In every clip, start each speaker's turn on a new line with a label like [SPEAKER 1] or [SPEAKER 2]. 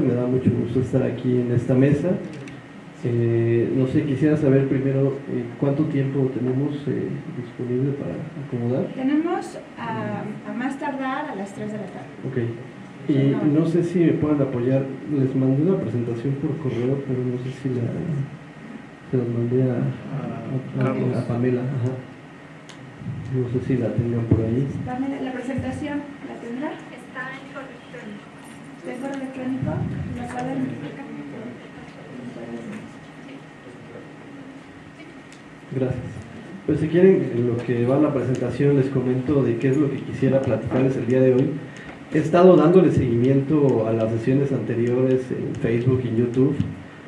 [SPEAKER 1] me da mucho gusto estar aquí en esta mesa. Eh, no sé, quisiera saber primero eh, cuánto tiempo tenemos eh, disponible para acomodar.
[SPEAKER 2] Tenemos a, a, más tardar a las 3 de la tarde.
[SPEAKER 1] Ok. Y no sé si me pueden apoyar, les mandé una presentación por correo, pero no sé si la, se las mandé a, a, a Pamela. Ajá. No sé si la tengan por ahí.
[SPEAKER 2] ¿La presentación la tendrá?
[SPEAKER 3] Está en.
[SPEAKER 2] ¿Está en
[SPEAKER 1] Gracias. Pues si quieren, en lo que va la presentación les comento de qué es lo que quisiera platicarles el día de hoy. He estado dándole seguimiento a las sesiones anteriores en Facebook y YouTube.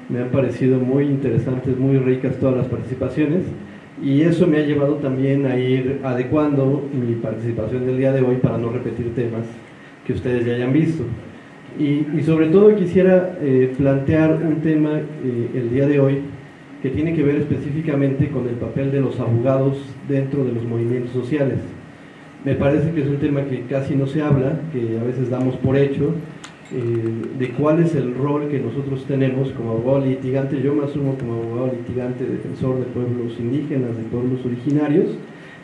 [SPEAKER 1] Me han parecido muy interesantes, muy ricas todas las participaciones y eso me ha llevado también a ir adecuando mi participación del día de hoy para no repetir temas que ustedes ya hayan visto. Y, sobre todo quisiera eh, plantear un tema eh, el día de hoy que tiene que ver específicamente con el papel de los abogados dentro de los movimientos sociales. Me parece que es un tema que casi no se habla, que a veces damos por hecho, eh, de cuál es el rol que nosotros tenemos como abogado litigante. Yo me asumo como abogado litigante, defensor de pueblos indígenas, de pueblos originarios,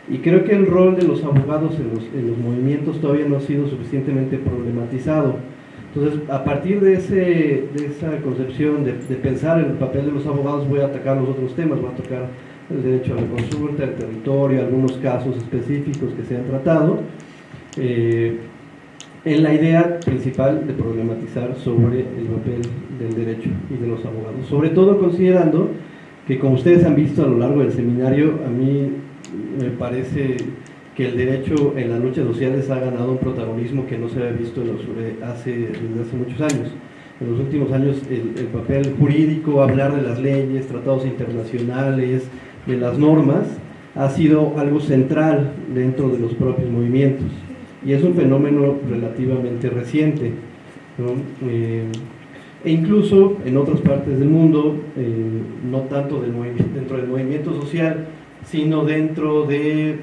[SPEAKER 1] y creo que el rol de los abogados en los, en los movimientos todavía no ha sido suficientemente problematizado entonces, a partir de, esa concepción de, de, pensar en el papel de los abogados, voy a atacar los otros temas, voy a tocar el derecho a la consulta, el territorio, algunos casos específicos que se han tratado, eh, en la idea principal de problematizar sobre el papel del derecho y de los abogados. Sobre todo considerando que, como ustedes han visto a lo largo del seminario, a mí me parece que el derecho en las luchas sociales ha ganado un protagonismo que no se había visto en los, hace, desde hace muchos años. En los últimos años el, el, papel jurídico, hablar de las leyes, tratados internacionales, de las normas, ha sido algo central dentro de los propios movimientos. Y es un fenómeno relativamente reciente. Eh, e incluso en otras partes del mundo, eh, no tanto dentro del movimiento social, sino dentro de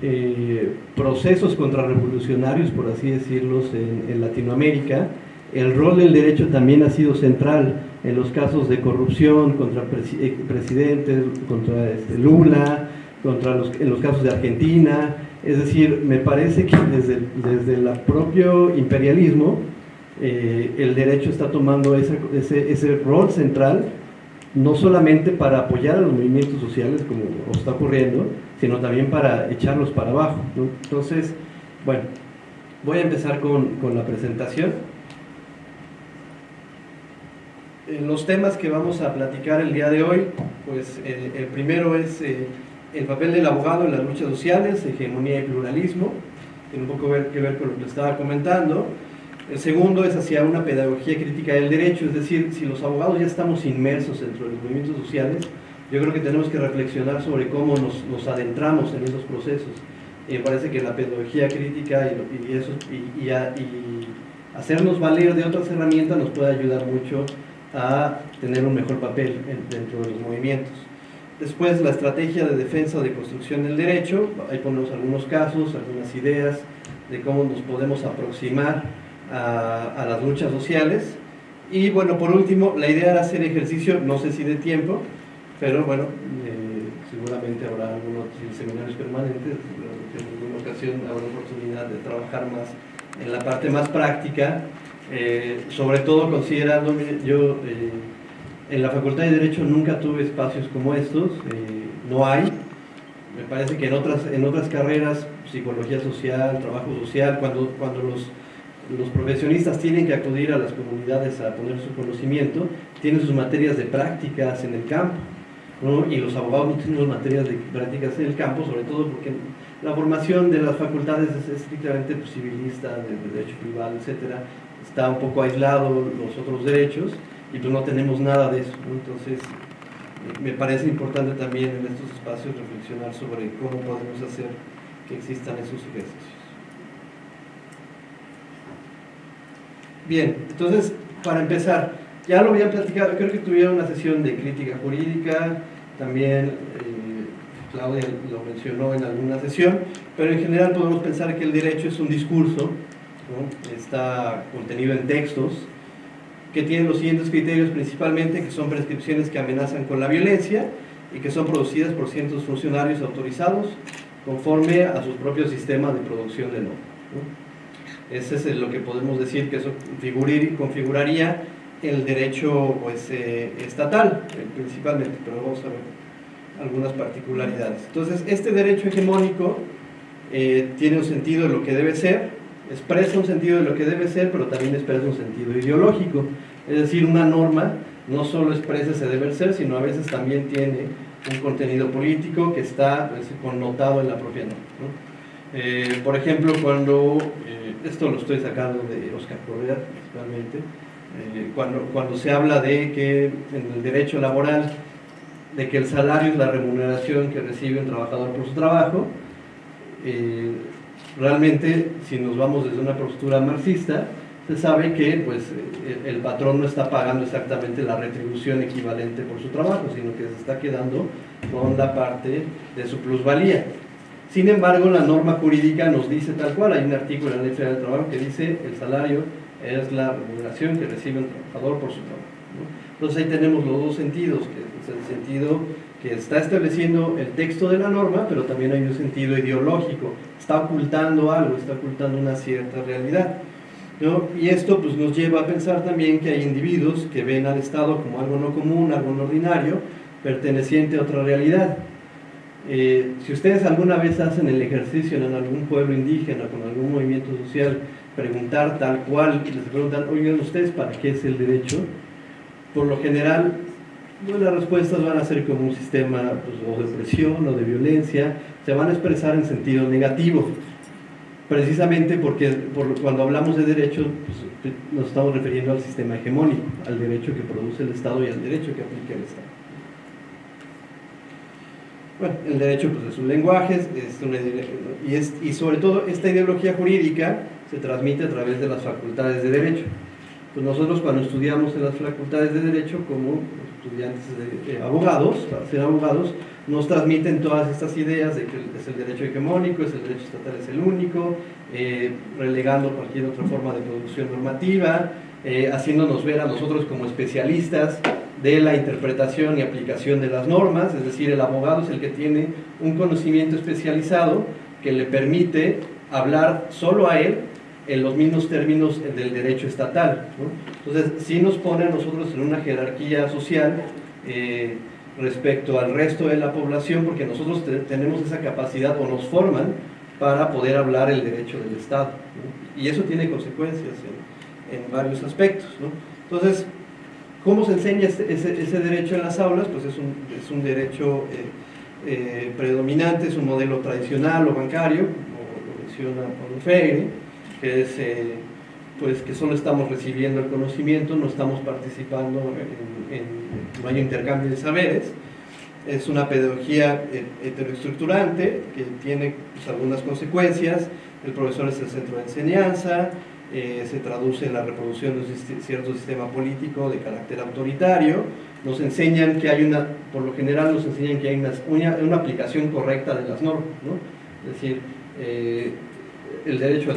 [SPEAKER 1] eh, procesos contrarrevolucionarios, por así decirlos, en, Latinoamérica, el rol del derecho también ha sido central en los casos de corrupción contra eh, presidentes, contra este, Lula, contra los, en los casos de Argentina. Es decir, me parece que desde, desde el propio imperialismo eh, el derecho está tomando esa, ese, ese rol central no solamente para apoyar a los movimientos sociales como está ocurriendo, sino también para echarlos para abajo. Entonces, bueno, voy a empezar con, con la presentación. Eh, los temas que vamos a platicar el día de hoy, pues el, primero es eh, el papel del abogado en las luchas sociales, hegemonía y pluralismo, tiene un poco que ver con lo que estaba comentando. El segundo es hacia una pedagogía crítica del derecho, es decir, si los abogados ya estamos inmersos dentro de los movimientos sociales, yo creo que tenemos que reflexionar sobre cómo nos, nos adentramos en esos procesos. Y me parece que la pedagogía crítica y, y eso, y, y, a, y, hacernos valer de otras herramientas nos puede ayudar mucho a tener un mejor papel en, dentro de los movimientos. Después, la estrategia de defensa de construcción del derecho, ahí ponemos algunos casos, algunas ideas de cómo nos podemos aproximar a, a las luchas sociales. Y bueno, por último, la idea era hacer ejercicio, no sé si de tiempo, pero bueno, eh, seguramente habrá algunos seminarios permanentes, en alguna ocasión habrá oportunidad de trabajar más en la parte más práctica, eh, sobre todo considerando, yo eh, en la Facultad de Derecho nunca tuve espacios como estos, no hay, me parece que en otras, en otras carreras, psicología social, trabajo social, cuando, cuando los, los profesionistas tienen que acudir a las comunidades a poner su conocimiento, tienen sus materias de prácticas en el campo, ¿no? y los abogados no tenemos materias de prácticas en el campo, sobre todo porque la formación de las facultades es estrictamente civilista, de, de derecho privado, etcétera, está un poco aislado los otros derechos y pues no tenemos nada de eso, entonces me parece importante también en estos espacios reflexionar sobre cómo podemos hacer que existan esos ejercicios. Bien, entonces para empezar, ya lo había platicado, creo que tuvieron una sesión de crítica jurídica, también eh, Claudia lo mencionó en alguna sesión, pero en general podemos pensar que el derecho es un discurso, ¿no? está contenido en textos, que tiene los siguientes criterios principalmente, que son prescripciones que amenazan con la violencia y que son producidas por ciertos funcionarios autorizados conforme a sus propios sistemas de producción de normas. Ese es lo que podemos decir que eso configuraría el derecho pues, eh, estatal eh, principalmente, pero vamos a ver algunas particularidades. Entonces, este derecho hegemónico eh, tiene un sentido de lo que debe ser, expresa un sentido de lo que debe ser, pero también expresa un sentido ideológico. Es decir, una norma no solo expresa ese deber ser, sino a veces también tiene un contenido político que está pues, connotado en la propia norma. por ejemplo, cuando, esto lo estoy sacando de Oscar Correa principalmente, eh, cuando, cuando se habla de que en el derecho laboral, de que el salario es la remuneración que recibe un trabajador por su trabajo, eh, realmente si nos vamos desde una postura marxista, se sabe que pues, el, patrón no está pagando exactamente la retribución equivalente por su trabajo, sino que se está quedando con la parte de su plusvalía. Sin embargo, la norma jurídica nos dice tal cual, hay un artículo en la Ley Federal del Trabajo que dice el salario es la remuneración que recibe un trabajador por su trabajo. Entonces ahí tenemos los dos sentidos, el sentido que está estableciendo el texto de la norma, pero también hay un sentido ideológico, está ocultando algo, está ocultando una cierta realidad. Y esto pues, nos lleva a pensar también que hay individuos que ven al Estado como algo no común, algo no ordinario, perteneciente a otra realidad. Eh, si ustedes alguna vez hacen el ejercicio en algún pueblo indígena, con algún movimiento social, preguntar tal cual, les preguntan, oigan ustedes, ¿para qué es el derecho? Por lo general, pues, las respuestas van a ser como un sistema pues, o de opresión o de violencia, se van a expresar en sentido negativo, precisamente porque cuando hablamos de derecho pues, nos estamos refiriendo al sistema hegemónico, al derecho que produce el Estado y al derecho que aplica el Estado. Bueno, el derecho pues, es un lenguaje es una, y, es, y sobre todo esta ideología jurídica se transmite a través de las facultades de Derecho. Pues nosotros cuando estudiamos en las facultades de Derecho como estudiantes de, abogados, para ser abogados, nos transmiten todas estas ideas de que es el derecho hegemónico, es el derecho estatal es el único, eh, relegando cualquier otra forma de producción normativa, eh, haciéndonos ver a nosotros como especialistas de la interpretación y aplicación de las normas, es decir, el abogado es el que tiene un conocimiento especializado que le permite hablar solo a él en los mismos términos del derecho estatal. Entonces, sí nos pone a nosotros en una jerarquía social eh, respecto al resto de la población, porque nosotros tenemos esa capacidad o nos forman para poder hablar el derecho del Estado. Y eso tiene consecuencias en, varios aspectos. Entonces, ¿cómo se enseña ese, ese, derecho en las aulas? Pues es un, es un derecho eh, eh, predominante, es un modelo tradicional o bancario, como lo menciona Paulo Freire, que es eh, pues que solo estamos recibiendo el conocimiento, no estamos participando en, hay intercambio de saberes. Es una pedagogía eh, heteroestructurante que tiene pues, algunas consecuencias. El profesor es el centro de enseñanza, eh, se traduce en la reproducción de cierto sistema político de carácter autoritario. Nos enseñan que hay una, por lo general nos enseñan que hay una, una, aplicación correcta de las normas. ¿no? Es decir, el derecho,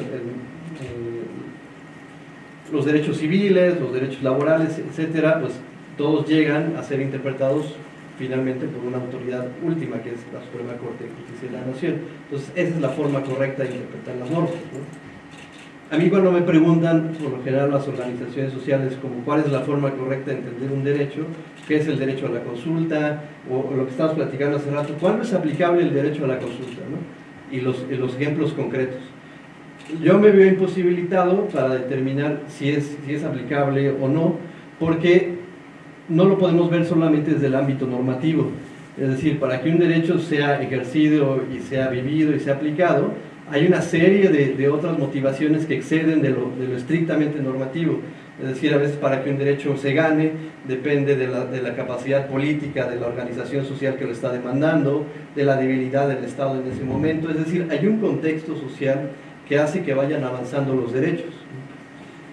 [SPEAKER 1] los derechos civiles, los derechos laborales, etcétera, pues todos llegan a ser interpretados finalmente por una autoridad última, que es la Suprema Corte de Justicia de la Nación. Entonces, esa es la forma correcta de interpretar las normas. A mí cuando me preguntan, por lo general las organizaciones sociales, como cuál es la forma correcta de entender un derecho, qué es el derecho a la consulta, o, lo que estamos platicando hace rato, ¿cuándo es aplicable el derecho a la consulta? Los, y los ejemplos concretos yo me veo imposibilitado para determinar si es, si es aplicable o no, porque no lo podemos ver solamente desde el ámbito normativo. Es decir, para que un derecho sea ejercido y sea vivido y sea aplicado, hay una serie de, de otras motivaciones que exceden de lo, de lo, estrictamente normativo. Es decir, a veces para que un derecho se gane depende de la, de la, capacidad política de la organización social que lo está demandando, de la debilidad del Estado en ese momento. Es decir, hay un contexto social que hace que vayan avanzando los derechos.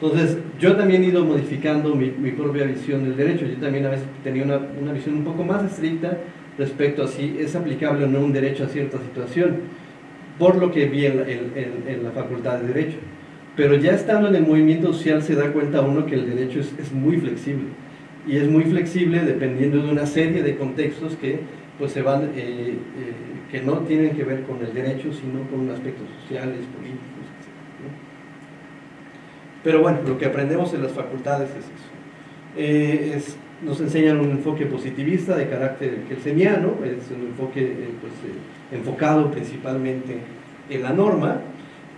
[SPEAKER 1] Entonces, yo también he ido modificando mi, propia visión del derecho. Yo también a veces tenía una, visión un poco más estricta respecto a si es aplicable o no un derecho a cierta situación, por lo que vi en, la facultad de Derecho. Pero ya estando en el movimiento social se da cuenta uno que el derecho es muy flexible. Y es muy flexible dependiendo de una serie de contextos que pues se van, eh, eh, que no tienen que ver con el derecho, sino con aspectos sociales, políticos, etc. ¿no? Pero bueno, lo que aprendemos en las facultades es eso. Eh, nos enseñan un enfoque positivista de carácter kelseniano, es un enfoque pues, enfocado principalmente en la norma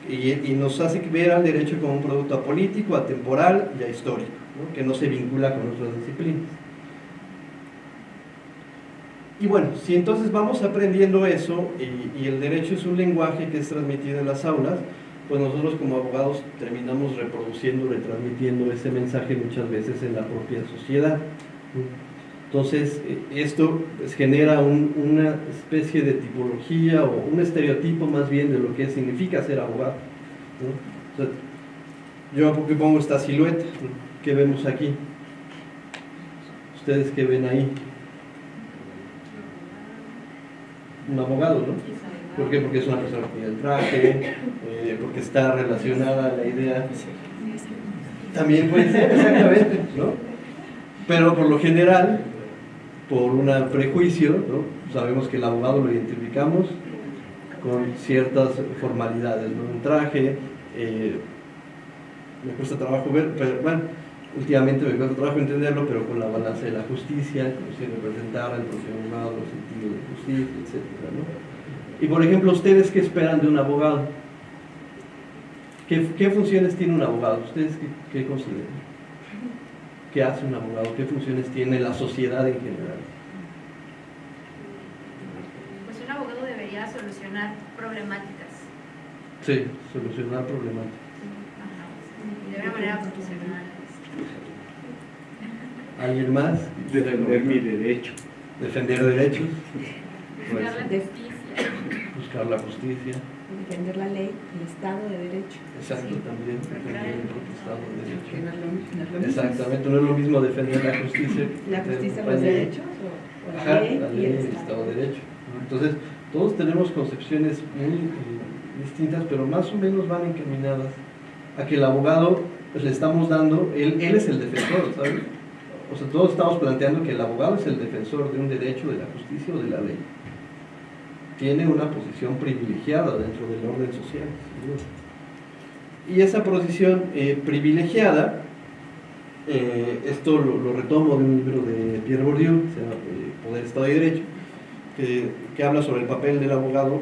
[SPEAKER 1] y, y, nos hace ver al derecho como un producto apolítico, atemporal y ahistórico, ¿no? que no se vincula con otras disciplinas. Y bueno, si entonces vamos aprendiendo eso y, el derecho es un lenguaje que es transmitido en las aulas, pues nosotros como abogados terminamos reproduciendo, retransmitiendo ese mensaje muchas veces en la propia sociedad. Entonces, esto pues, genera un, una especie de tipología o un estereotipo más bien de lo que significa ser abogado. ¿no? Yo pongo esta silueta que vemos aquí. ¿Ustedes qué ven ahí? Un abogado, ¿no? ¿Por qué? Porque es una persona que tiene el traje, eh, porque está relacionada a la idea. También puede ser, exactamente, ¿no? Pero por lo general, por un prejuicio, ¿no? sabemos que el abogado lo identificamos con ciertas formalidades, ¿no? Un traje, eh, me cuesta trabajo ver, pero bueno, últimamente me cuesta trabajo entenderlo, pero con la balanza de la justicia, como si representara el profesional, los sentidos de justicia, etc. ¿no? Y por ejemplo, ¿ustedes qué esperan de un abogado? ¿Qué, qué funciones tiene un abogado? ¿Ustedes qué, qué, consideran? ¿Qué hace un abogado? ¿Qué funciones tiene la sociedad en general?
[SPEAKER 3] Pues un abogado debería solucionar problemáticas.
[SPEAKER 1] Sí, solucionar problemáticas.
[SPEAKER 3] De una manera profesional.
[SPEAKER 1] ¿Alguien más?
[SPEAKER 4] Defender mi derecho.
[SPEAKER 1] Defender derechos.
[SPEAKER 3] Buscar la justicia.
[SPEAKER 1] Buscar la justicia.
[SPEAKER 2] Defender la ley, el Estado de Derecho.
[SPEAKER 1] Exacto,
[SPEAKER 3] Sí.
[SPEAKER 1] también. Defender el propio Estado de Derecho.
[SPEAKER 2] no es lo- no es lo mismo.
[SPEAKER 1] Exactamente, no es lo mismo defender la justicia.
[SPEAKER 2] La justicia,
[SPEAKER 1] la
[SPEAKER 2] los
[SPEAKER 1] ley.
[SPEAKER 2] derechos o, o la
[SPEAKER 1] Ajá,
[SPEAKER 2] ley
[SPEAKER 1] la
[SPEAKER 2] y
[SPEAKER 1] ley
[SPEAKER 2] el
[SPEAKER 1] y el
[SPEAKER 2] Estado.
[SPEAKER 1] Estado de Derecho. Entonces, todos tenemos concepciones muy eh, distintas, pero más o menos van encaminadas a que el abogado pues, le estamos dando, él, él es el defensor, ¿sabes? O sea, todos estamos planteando que el abogado es el defensor de un derecho, de la justicia o de la ley. Tiene una posición privilegiada dentro del orden social. Y esa posición eh, privilegiada, eh, esto lo, retomo de un libro de Pierre Bourdieu, se llama eh, Poder, Estado y Derecho, que, que, habla sobre el papel del abogado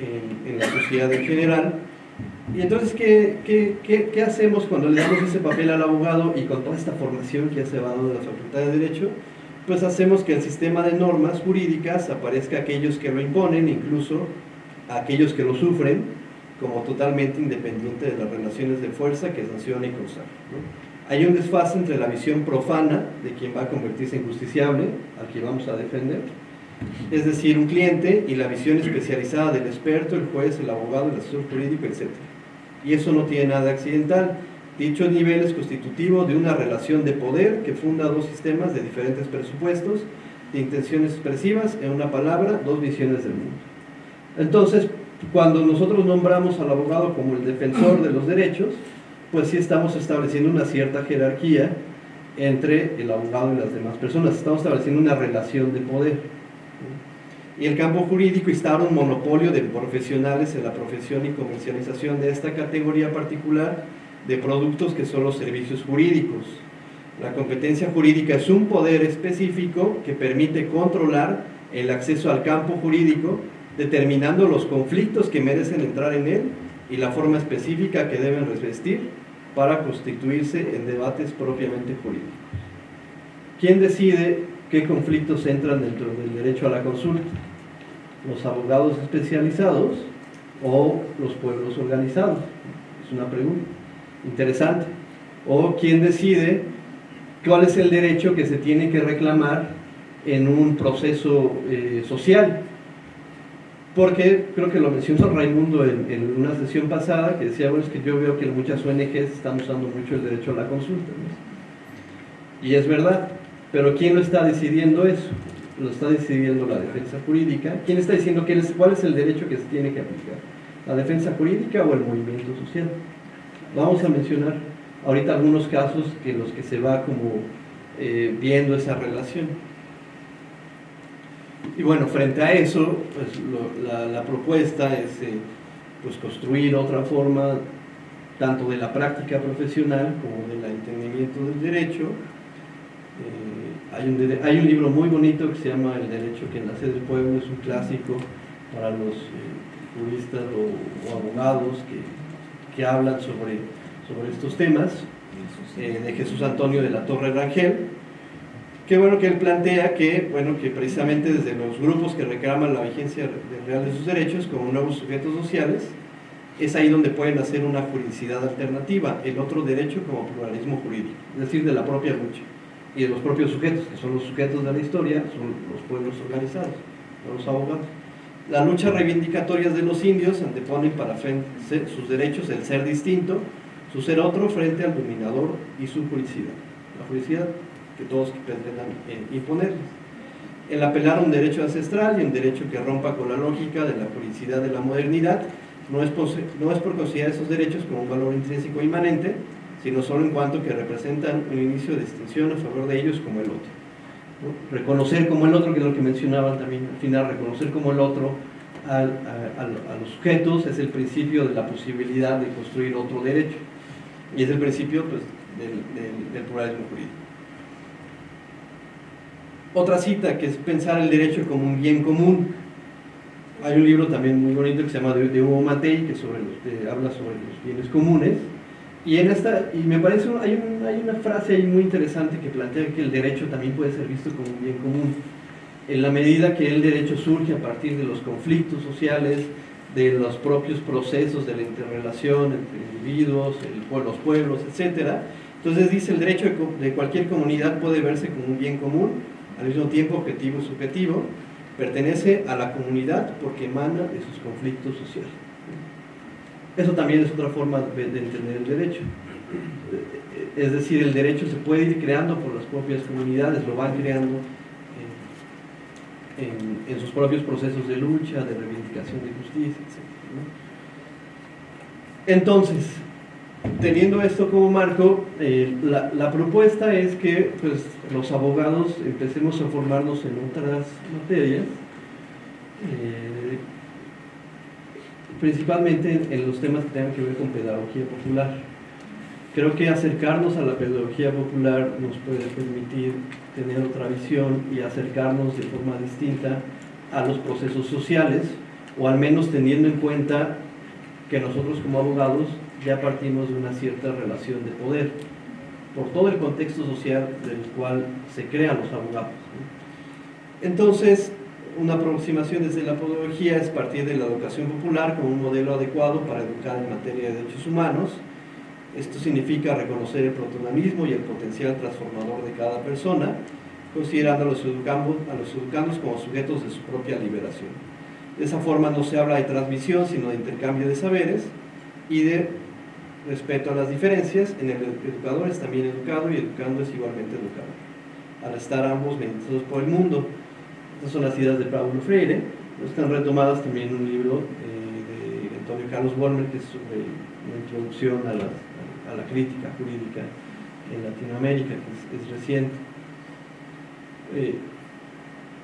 [SPEAKER 1] en, en la sociedad en general. Y entonces, ¿qué, qué, qué, qué hacemos cuando le damos ese papel al abogado y con toda esta formación que ya se de la Facultad de Derecho? Pues hacemos que el sistema de normas jurídicas aparezca aquellos que lo imponen, incluso a aquellos que lo sufren, como totalmente independiente de las relaciones de fuerza que sanciona y consagra. ¿no? Hay un desfase entre la visión profana de quien va a convertirse en justiciable, al que vamos a defender, es decir, un cliente, y la visión especializada del experto, el juez, el abogado, el asesor jurídico, etc. Y eso no tiene nada accidental. Dicho nivel es constitutivo de una relación de poder que funda dos sistemas de diferentes presupuestos, de intenciones expresivas, en una palabra, dos visiones del mundo. Entonces, cuando nosotros nombramos al abogado como el defensor de los derechos, pues sí estamos estableciendo una cierta jerarquía entre el abogado y las demás personas, estamos estableciendo una relación de poder. Y el campo jurídico instaura un monopolio de profesionales en la profesión y comercialización de esta categoría particular de productos que son los servicios jurídicos. La competencia jurídica es un poder específico que permite controlar el acceso al campo jurídico, determinando los conflictos que merecen entrar en él y la forma específica que deben revestir para constituirse en debates propiamente jurídicos. ¿Quién decide qué conflictos entran dentro del derecho a la consulta? ¿Los abogados especializados o los pueblos organizados? Es una pregunta interesante. ¿O quién decide cuál es el derecho que se tiene que reclamar en un proceso eh, social? Porque creo que lo mencionó Raimundo en, en, una sesión pasada, que decía, bueno, es que yo veo que muchas ONGs están usando mucho el derecho a la consulta. Y es verdad, pero ¿quién lo está decidiendo eso? Lo está decidiendo la defensa jurídica. ¿Quién está diciendo es, cuál es el derecho que se tiene que aplicar? ¿La defensa jurídica o el movimiento social? Vamos a mencionar ahorita algunos casos que los que se va como eh, viendo esa relación. Y bueno, frente a eso, pues la, la, propuesta es eh, pues construir otra forma tanto de la práctica profesional como del entendimiento del derecho. Eh, hay, un, hay, un, libro muy bonito que se llama El derecho que nace del pueblo, es un clásico para los juristas o, o abogados que, que hablan sobre, sobre estos temas. Eh, de Jesús Antonio de la Torre Rangel, que bueno que él plantea que, bueno, que precisamente desde los grupos que reclaman la vigencia real de sus derechos como nuevos sujetos sociales, es ahí donde pueden hacer una juridicidad alternativa, el otro derecho como pluralismo jurídico, es decir, de la propia lucha y de los propios sujetos, que son los sujetos de la historia, son los pueblos organizados, los abogados. Las luchas reivindicatorias de los indios anteponen para sus derechos el ser distinto, su ser otro frente al dominador y su juricidad. La juricidad que todos pretendan imponerles. El apelar a un derecho ancestral y un derecho que rompa con la lógica de la juricidad de la modernidad no es, no es por considerar esos derechos como un valor intrínseco inmanente, sino solo en cuanto que representan un inicio de distinción a favor de ellos como el otro. Reconocer como el otro, que es lo que mencionaban también al final, reconocer como el otro a, los sujetos es el principio de la posibilidad de construir otro derecho. Y es el principio pues, del, pluralismo jurídico. Otra cita que es pensar el derecho como un bien común. Hay un libro también muy bonito que se llama de, Hugo Matei que sobre habla sobre los bienes comunes. Y, en esta, y me parece, hay, hay una frase ahí muy interesante que plantea que el derecho también puede ser visto como un bien común. En la medida que el derecho surge a partir de los conflictos sociales, de los propios procesos de la interrelación entre individuos, los pueblos, etc. Entonces dice el derecho de cualquier comunidad puede verse como un bien común, al mismo tiempo objetivo y subjetivo, pertenece a la comunidad porque emana de sus conflictos sociales. Eso también es otra forma de, entender el derecho. Es decir, el derecho se puede ir creando por las propias comunidades, lo van creando en, sus propios procesos de lucha, de reivindicación de justicia, etc. Entonces, teniendo esto como marco, eh, la, propuesta es que pues, los abogados empecemos a formarnos en otras materias, eh, principalmente en, los temas que tengan que ver con pedagogía popular. Creo que acercarnos a la pedagogía popular nos puede permitir tener otra visión y acercarnos de forma distinta a los procesos sociales, o al menos teniendo en cuenta que nosotros como abogados ya partimos de una cierta relación de poder, por todo el contexto social del cual se crean los abogados. Entonces, una aproximación desde la pedagogía es partir de la educación popular como un modelo adecuado para educar en materia de derechos humanos, esto significa reconocer el protagonismo y el potencial transformador de cada persona, considerando a los, educandos, a los educandos como sujetos de su propia liberación. De esa forma no se habla de transmisión, sino de intercambio de saberes y de respeto a las diferencias. En el educador es también educado y educando es igualmente educado. Al estar ambos meditados por el mundo. Estas son las ideas de Paulo Freire. Están retomadas también en un libro eh, de Antonio Carlos Wolmer, que es sobre una introducción a las a la crítica jurídica en Latinoamérica, que es, reciente. Eh,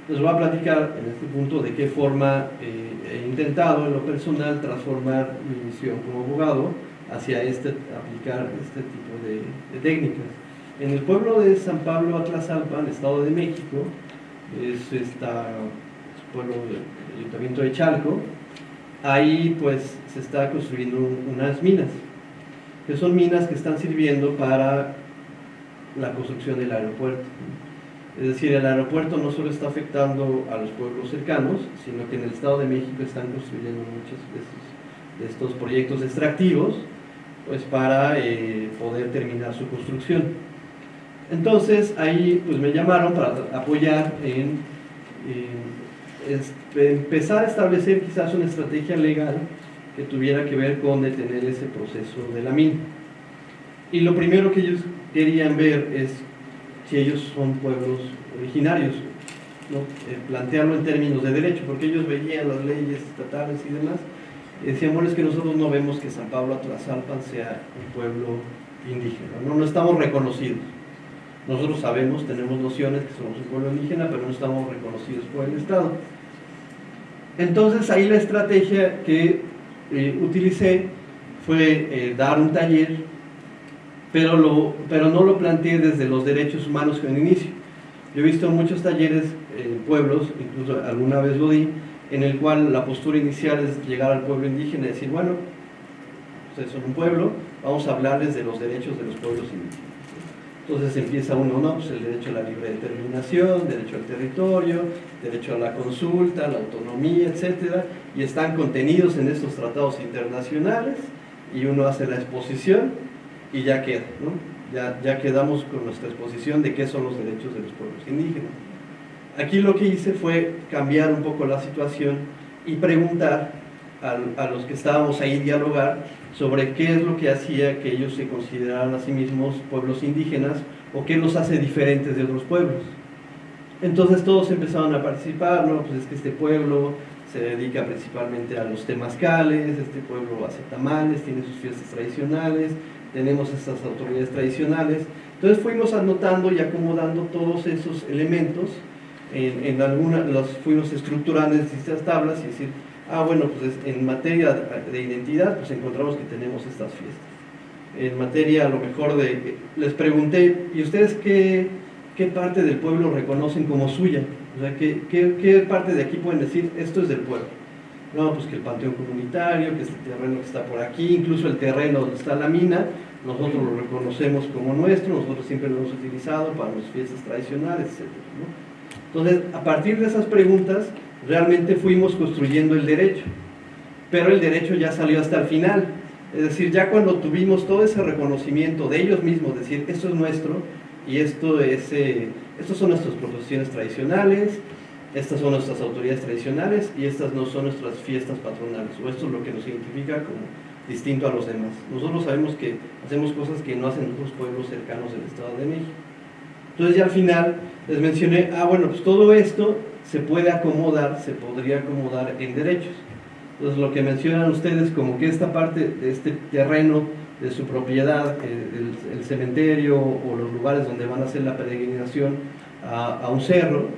[SPEAKER 1] les voy a platicar en este punto de qué forma eh, he intentado en lo personal transformar mi misión como abogado hacia este, aplicar este tipo de, técnicas. En el pueblo de San Pablo Atlazalpa, en el Estado de México, es esta pueblo del Ayuntamiento de Chalco, ahí pues se está construyendo unas minas que son minas que están sirviendo para la construcción del aeropuerto. Es decir, el aeropuerto no solo está afectando a los pueblos cercanos, sino que en el Estado de México están construyendo muchos de estos, proyectos extractivos pues para eh, poder terminar su construcción. Entonces ahí pues me llamaron para apoyar en, en empezar a establecer quizás una estrategia legal que tuviera que ver con detener ese proceso de la mina. Y lo primero que ellos querían ver es si ellos son pueblos originarios, ¿no? Eh, plantearlo en términos de derecho, porque ellos veían las leyes estatales y demás, y decían, bueno, es que nosotros no vemos que San Pablo Atlasalpan sea un pueblo indígena, no, no estamos reconocidos. Nosotros sabemos, tenemos nociones que somos un pueblo indígena, pero no estamos reconocidos por el Estado. Entonces ahí la estrategia que eh, utilicé fue eh, dar un taller, pero, pero no lo planteé desde los derechos humanos en inicio. Yo he visto muchos talleres en pueblos, incluso alguna vez lo di, en el cual la postura inicial es llegar al pueblo indígena y decir, bueno, ustedes son un pueblo, vamos a hablarles de los derechos de los pueblos indígenas. Entonces empieza uno, no, pues el derecho a la libre determinación, derecho al territorio, derecho a la consulta, la autonomía, etcétera, y están contenidos en estos tratados internacionales, y uno hace la exposición y ya queda, ¿no? Ya, quedamos con nuestra exposición de qué son los derechos de los pueblos indígenas. Aquí lo que hice fue cambiar un poco la situación y preguntar a, a, los que estábamos ahí dialogar sobre qué es lo que hacía que ellos se consideraran a sí mismos pueblos indígenas o qué los hace diferentes de otros pueblos. Entonces todos empezaron a participar, ¿no? Pues es que este pueblo se dedica principalmente a los temazcales, este pueblo hace tamales, tiene sus fiestas tradicionales, tenemos estas autoridades tradicionales. Entonces fuimos anotando y acomodando todos esos elementos en, en algunas, los fuimos estructurando en distintas tablas y decir, ah bueno, pues en materia de identidad pues encontramos que tenemos estas fiestas. En materia a lo mejor de, les pregunté, ¿y ustedes qué, qué parte del pueblo reconocen como suya? O sea, ¿qué, qué, qué parte de aquí pueden decir, esto es del pueblo? No, pues que el panteón comunitario, que este terreno que está por aquí, incluso el terreno donde está la mina, nosotros lo reconocemos como nuestro, nosotros siempre lo hemos utilizado para las fiestas tradicionales, etc. ¿no? Entonces, a partir de esas preguntas, realmente fuimos construyendo el derecho, pero el derecho ya salió hasta el final. Es decir, ya cuando tuvimos todo ese reconocimiento de ellos mismos, decir, esto es nuestro y esto es, eh, estas son nuestras profesiones tradicionales, estas son nuestras autoridades tradicionales y estas no son nuestras fiestas patronales, o esto es lo que nos identifica como distinto a los demás. Nosotros sabemos que hacemos cosas que no hacen otros pueblos cercanos del Estado de México. Entonces ya al final les mencioné, ah bueno, pues todo esto se puede acomodar, se podría acomodar en derechos. Entonces lo que mencionan ustedes como que esta parte de este terreno de su propiedad, eh, el, cementerio o los lugares donde van a hacer la peregrinación a, un cerro,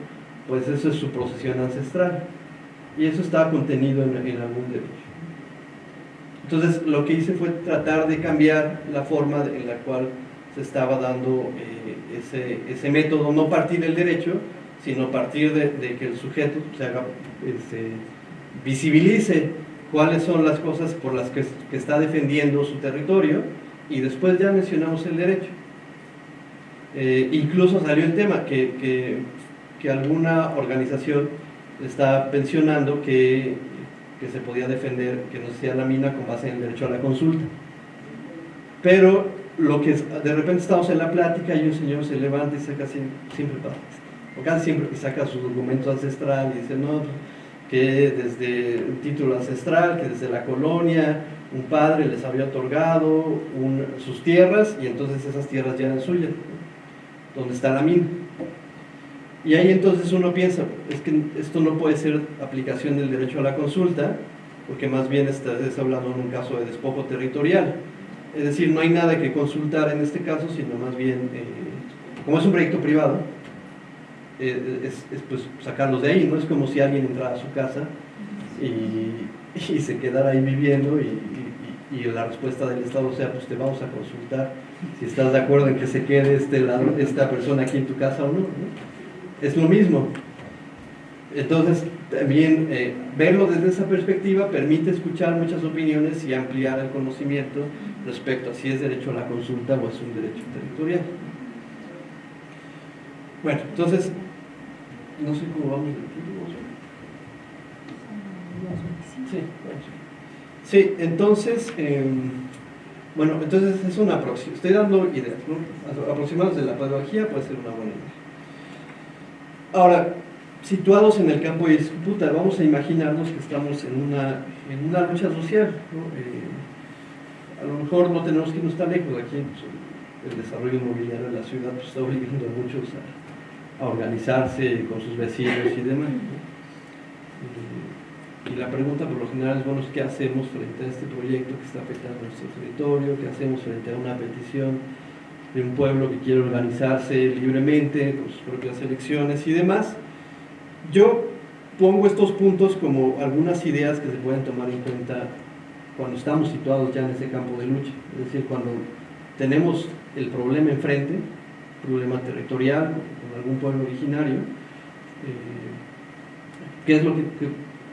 [SPEAKER 1] pues eso es su procesión ancestral. Y eso está contenido en, en algún derecho. Entonces lo que hice fue tratar de cambiar la forma en la cual se estaba dando eh, ese, ese, método, no partir del derecho, sino partir de, que el sujeto se haga, este, visibilice cuáles son las cosas por las que, está defendiendo su territorio y después ya mencionamos el derecho. Eh, incluso salió el tema que, que, alguna organización está pensionando que, que se podía defender que no sea la mina con base en el derecho a la consulta. Pero lo que de repente estamos en la plática y un señor se levanta y saca siempre, siempre o casi siempre que saca su documento ancestral y dice, no, que desde un título ancestral, que desde la colonia un padre les había otorgado sus tierras y entonces esas tierras ya eran suyas, donde está la mina. Y ahí entonces uno piensa, es que esto no puede ser aplicación del derecho a la consulta, porque más bien estás hablando en un caso de despojo territorial. Es decir, no hay nada que consultar en este caso, sino más bien, eh, como es un proyecto privado, es, es, pues sacarlos de ahí, no es como si alguien entrara a su casa y, se quedara ahí viviendo y, la respuesta del Estado sea, pues te vamos a consultar si estás de acuerdo en que se quede este, esta persona aquí en tu casa o no. ¿no? Es lo mismo. Entonces, también eh, verlo desde esa perspectiva permite escuchar muchas opiniones y ampliar el conocimiento respecto a si es derecho a la consulta o es un derecho territorial. Bueno, entonces, no sé cómo vamos de tiempo. Sí, sí entonces, eh, bueno, entonces es una aproximación. Estoy dando ideas, ¿no? Aproximados de la pedagogía puede ser una buena idea. Ahora, situados en el campo de disputa, vamos a imaginarnos que estamos en una, en una lucha social. ¿no? Eh, a lo mejor no tenemos que irnos tan lejos aquí. Pues, el desarrollo inmobiliario de la ciudad pues, está obligando a muchos a, a, organizarse con sus vecinos y demás. Y la pregunta por lo general es, bueno, ¿qué hacemos frente a este proyecto que está afectando nuestro territorio? ¿Qué hacemos frente a una petición de un pueblo que quiere organizarse libremente con sus propias elecciones y demás? Yo pongo estos puntos como algunas ideas que se pueden tomar en cuenta cuando estamos situados ya en ese campo de lucha. Es decir, cuando tenemos el problema enfrente, problema territorial con algún pueblo originario, eh, ¿qué es lo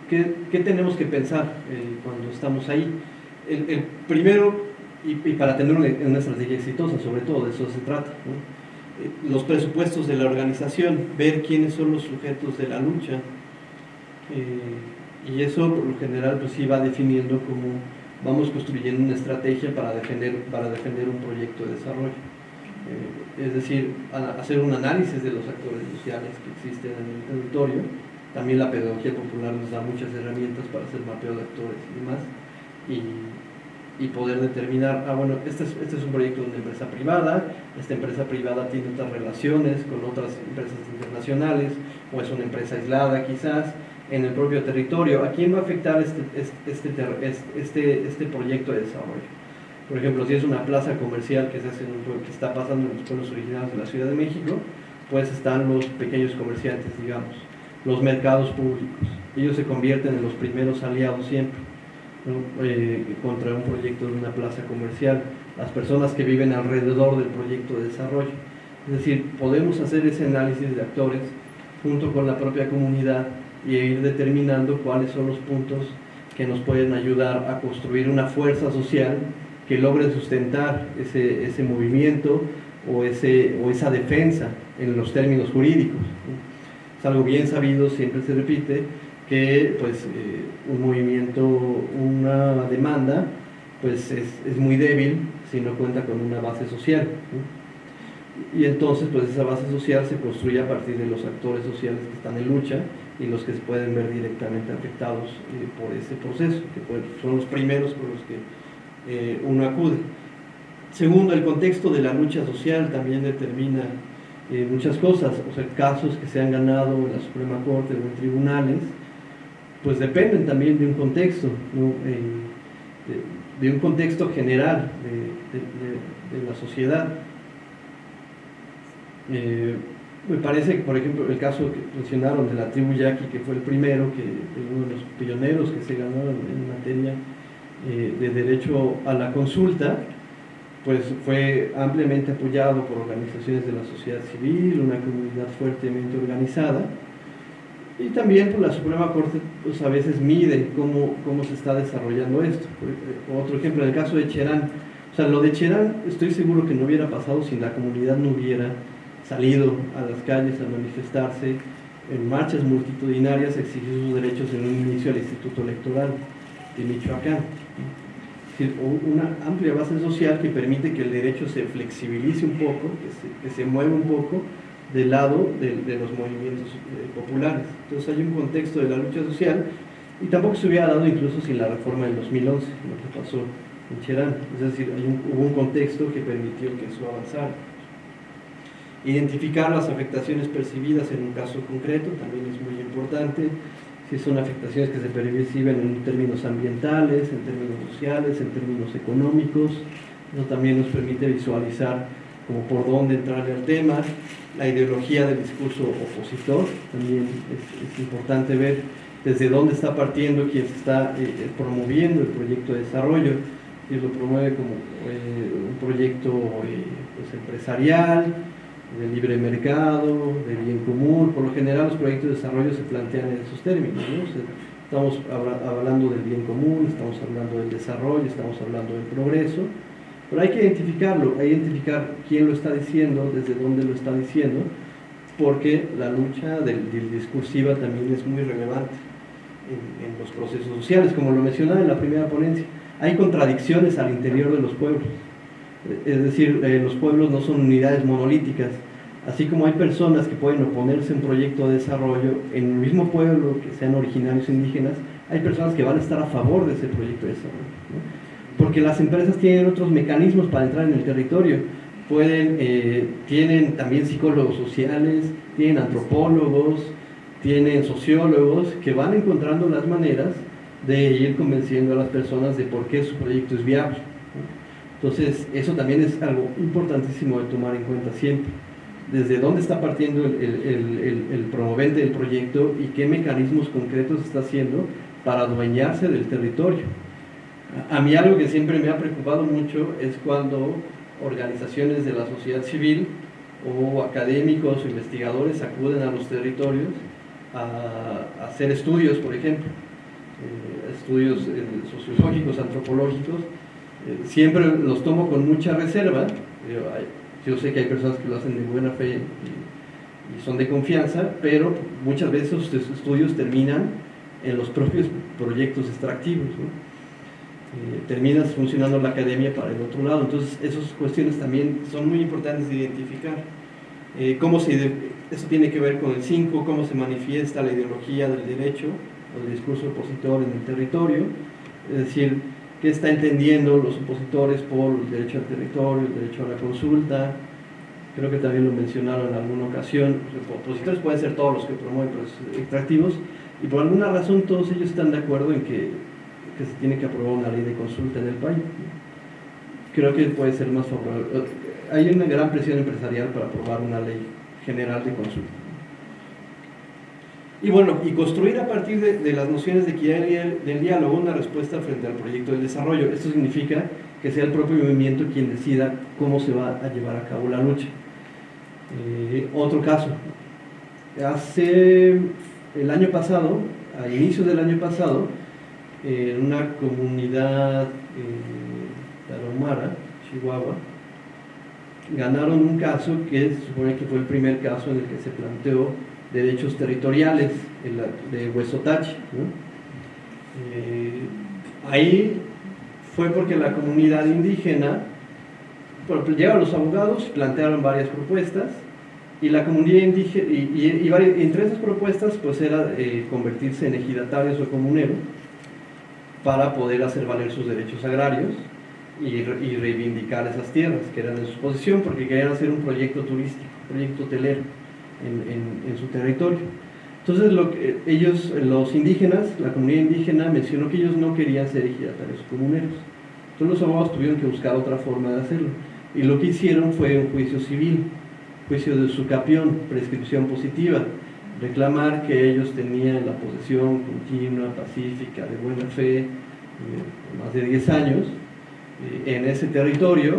[SPEAKER 1] que, tenemos que pensar eh, cuando estamos ahí? El, primero, y, para tener una, estrategia exitosa, sobre todo, de eso se trata, eh, los presupuestos de la organización, ver quiénes son los sujetos de la lucha, y eso por lo general pues sí va definiendo cómo vamos construyendo una estrategia para defender, para defender un proyecto de desarrollo. Eh, es decir, hacer un análisis de los actores sociales que existen en el territorio. También la pedagogía popular nos da muchas herramientas para hacer mapeo de actores y demás. Y, y poder determinar, ah, bueno, este es, este es un proyecto de una empresa privada, esta empresa privada tiene otras relaciones con otras empresas internacionales, o es una empresa aislada quizás, en el propio territorio. ¿A quién va a afectar este, este, este, este, proyecto de desarrollo? Por ejemplo, si es una plaza comercial que, se hace que está pasando en los pueblos originarios de la Ciudad de México, pues están los pequeños comerciantes, digamos, los mercados públicos. Ellos se convierten en los primeros aliados siempre eh, contra un proyecto de una plaza comercial, las personas que viven alrededor del proyecto de desarrollo. Es decir, podemos hacer ese análisis de actores junto con la propia comunidad y ir determinando cuáles son los puntos que nos pueden ayudar a construir una fuerza social que logre sustentar ese, ese movimiento o, ese, o esa defensa en los términos jurídicos. Es algo bien sabido, siempre se repite, que pues, eh, un movimiento, una demanda, pues es, es, muy débil si no cuenta con una base social. Y entonces pues esa base social se construye a partir de los actores sociales que están en lucha y los que se pueden ver directamente afectados eh, por ese proceso, que son los primeros por los que eh, uno acude. Segundo, el contexto de la lucha social también determina eh, muchas cosas, o sea, casos que se han ganado en la Suprema Corte o en tribunales, pues dependen también de un contexto, de, un contexto general de, la sociedad. Me parece que, por ejemplo, el caso que mencionaron de la tribu Yaqui, que fue el primero, que uno de los pioneros que se ganó en materia eh, de derecho a la consulta, pues fue ampliamente apoyado por organizaciones de la sociedad civil, una comunidad fuertemente organizada, y también la Suprema Corte pues a veces mide cómo, cómo se está desarrollando esto. Otro ejemplo, en el caso de Cherán, o sea, lo de Cherán estoy seguro que no hubiera pasado si la comunidad no hubiera salido a las calles a manifestarse en marchas multitudinarias, exigir sus derechos en un inicio al Instituto Electoral de Michoacán. Es decir, una amplia base social que permite que el derecho se flexibilice un poco, que se, que mueva un poco del lado de, los movimientos eh, populares. Entonces hay un contexto de la lucha social y tampoco se hubiera dado incluso sin la reforma del 2011, lo que pasó en Cherán. Es decir, hay hubo un contexto que permitió que eso avanzara. Identificar las afectaciones percibidas en un caso concreto también es muy importante, si son afectaciones que se perciben en términos ambientales, en términos sociales, en términos económicos, eso también nos permite visualizar como por dónde entrar al tema, la ideología del discurso opositor, también es, importante ver desde dónde está partiendo quien está eh, eh, promoviendo el proyecto de desarrollo, si lo promueve como eh, un proyecto pues, empresarial, de libre mercado, de bien común. Por lo general los proyectos de desarrollo se plantean en esos términos. estamos hablando del bien común, estamos hablando del desarrollo, estamos hablando del progreso, pero hay que identificarlo, hay que identificar quién lo está diciendo, desde dónde lo está diciendo, porque la lucha del, discursiva también es muy relevante en los procesos sociales, como lo mencionaba en la primera ponencia. Hay contradicciones al interior de los pueblos es decir, eh, los pueblos no son unidades monolíticas. Así como hay personas que pueden oponerse a un proyecto de desarrollo en el mismo pueblo, que sean originarios indígenas, hay personas que van a estar a favor de ese proyecto de desarrollo. Porque las empresas tienen otros mecanismos para entrar en el territorio. Pueden, eh, tienen también psicólogos sociales, tienen antropólogos, tienen sociólogos que van encontrando las maneras de ir convenciendo a las personas de por qué su proyecto es viable. Entonces, eso también es algo importantísimo de tomar en cuenta siempre. Desde dónde está partiendo el, promovente del proyecto y qué mecanismos concretos está haciendo para adueñarse del territorio. A mí algo que siempre me ha preocupado mucho es cuando organizaciones de la sociedad civil o académicos o investigadores acuden a los territorios a, hacer estudios, por ejemplo, eh, estudios eh, sociológicos, antropológicos, eh, siempre los tomo con mucha reserva. yo sé que hay personas que lo hacen de buena fe y, y son de confianza, pero muchas veces estos estudios terminan en los propios proyectos extractivos. Eh, terminas funcionando la academia para el otro lado. Entonces, esas cuestiones también son muy importantes de identificar. Eh, cómo se, eso tiene que ver con el 5, cómo se manifiesta la ideología del derecho o el discurso opositor en el territorio, es decir, qué está entendiendo los opositores por el derecho al territorio, el derecho a la consulta, creo que también lo mencionaron en alguna ocasión, los opositores pueden ser todos los que promueven procesos extractivos, y por alguna razón todos ellos están de acuerdo en que que se tiene que aprobar una ley de consulta en el país. Creo que puede ser más favorable. Hay una gran presión empresarial para aprobar una ley general de consulta. Y bueno, y construir a partir de, las nociones de equidad del diálogo una respuesta frente al proyecto de desarrollo. Esto significa que sea el propio movimiento quien decida cómo se va a llevar a cabo la lucha. Eh, otro caso, hace el año pasado, a inicios del año pasado, en una comunidad eh, tarahumara, Chihuahua, ganaron un caso que se supone que fue el primer caso en el que se planteó derechos territoriales de Huesotachi. Eh, ahí fue porque la comunidad indígena, llegaron los abogados, plantearon varias propuestas, y la comunidad indígena, y, entre esas propuestas pues era eh, convertirse en ejidatarios o comuneros, para poder hacer valer sus derechos agrarios y, reivindicar esas tierras que eran de su posición porque querían hacer un proyecto turístico, un proyecto hotelero en, su territorio. Entonces lo que, ellos, los indígenas, la comunidad indígena mencionó que ellos no querían ser ejidatarios comuneros. Entonces los abogados tuvieron que buscar otra forma de hacerlo. Y lo que hicieron fue un juicio civil, juicio de su capión, prescripción positiva, reclamar que ellos tenían la posesión continua, pacífica, de buena fe, eh, más de 10 años, eh, en ese territorio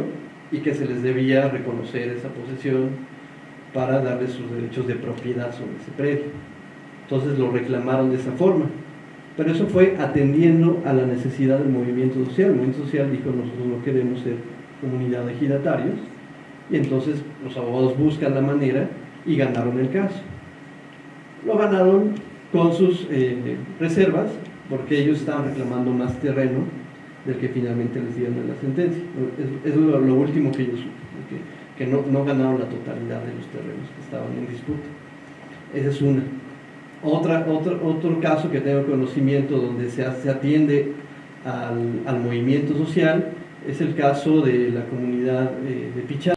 [SPEAKER 1] y que se les debía reconocer esa posesión para darles sus derechos de propiedad sobre ese predio. Entonces lo reclamaron de esa forma. Pero eso fue atendiendo a la necesidad del movimiento social. El movimiento social dijo, nosotros no queremos ser comunidad de ejidatarios, y entonces los abogados buscan la manera y ganaron el caso lo ganaron con sus eh, reservas, porque ellos estaban reclamando más terreno del que finalmente les dieron en la sentencia. Eso es lo, último que ellos, que, no, no, ganaron la totalidad de los terrenos que estaban en disputa. Esa es una. Otra, otro, otro caso que tengo conocimiento donde se, se atiende al, al, movimiento social es el caso de la comunidad eh, de Pichá.